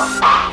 come.